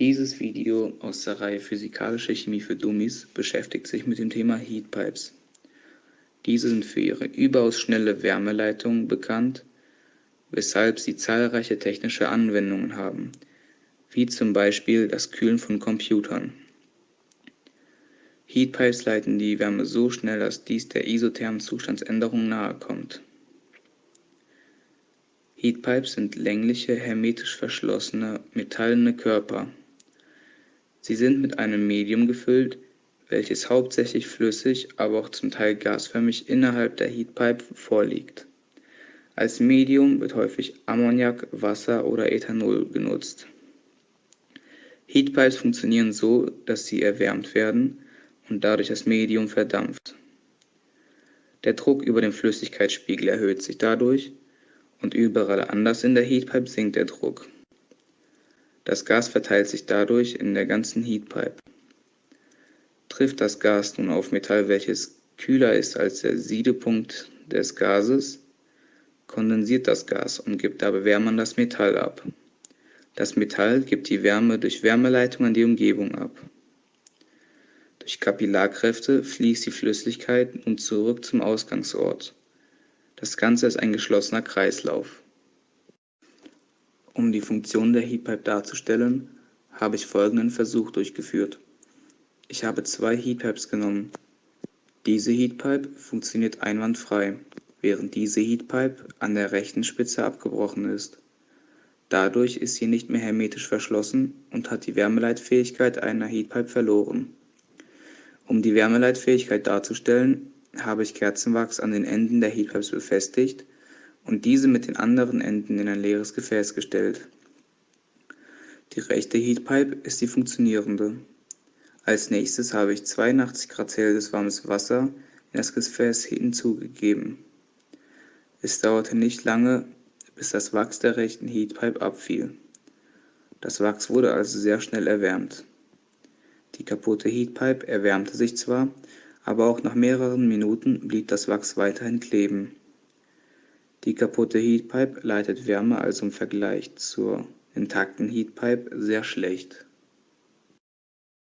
Dieses Video aus der Reihe Physikalische Chemie für Dummies beschäftigt sich mit dem Thema Heatpipes. Diese sind für ihre überaus schnelle Wärmeleitung bekannt, weshalb sie zahlreiche technische Anwendungen haben, wie zum Beispiel das Kühlen von Computern. Heatpipes leiten die Wärme so schnell, dass dies der isothermen Zustandsänderung nahe kommt. Heatpipes sind längliche, hermetisch verschlossene, metallene Körper Sie sind mit einem Medium gefüllt, welches hauptsächlich flüssig, aber auch zum Teil gasförmig innerhalb der Heatpipe vorliegt. Als Medium wird häufig Ammoniak, Wasser oder Ethanol genutzt. Heatpipes funktionieren so, dass sie erwärmt werden und dadurch das Medium verdampft. Der Druck über den Flüssigkeitsspiegel erhöht sich dadurch und überall anders in der Heatpipe sinkt der Druck. Das Gas verteilt sich dadurch in der ganzen Heatpipe. Trifft das Gas nun auf Metall, welches kühler ist als der Siedepunkt des Gases, kondensiert das Gas und gibt dabei Wärme an das Metall ab. Das Metall gibt die Wärme durch Wärmeleitung an die Umgebung ab. Durch Kapillarkräfte fließt die Flüssigkeit nun zurück zum Ausgangsort. Das Ganze ist ein geschlossener Kreislauf. Um die Funktion der Heatpipe darzustellen, habe ich folgenden Versuch durchgeführt. Ich habe zwei Heatpipes genommen. Diese Heatpipe funktioniert einwandfrei, während diese Heatpipe an der rechten Spitze abgebrochen ist. Dadurch ist sie nicht mehr hermetisch verschlossen und hat die Wärmeleitfähigkeit einer Heatpipe verloren. Um die Wärmeleitfähigkeit darzustellen, habe ich Kerzenwachs an den Enden der Heatpipes befestigt und diese mit den anderen Enden in ein leeres Gefäß gestellt. Die rechte Heatpipe ist die funktionierende. Als nächstes habe ich 82 Grad Celsius warmes Wasser in das Gefäß hinzugegeben. Es dauerte nicht lange, bis das Wachs der rechten Heatpipe abfiel. Das Wachs wurde also sehr schnell erwärmt. Die kaputte Heatpipe erwärmte sich zwar, aber auch nach mehreren Minuten blieb das Wachs weiterhin kleben. Die kaputte Heatpipe leitet Wärme also im Vergleich zur intakten Heatpipe sehr schlecht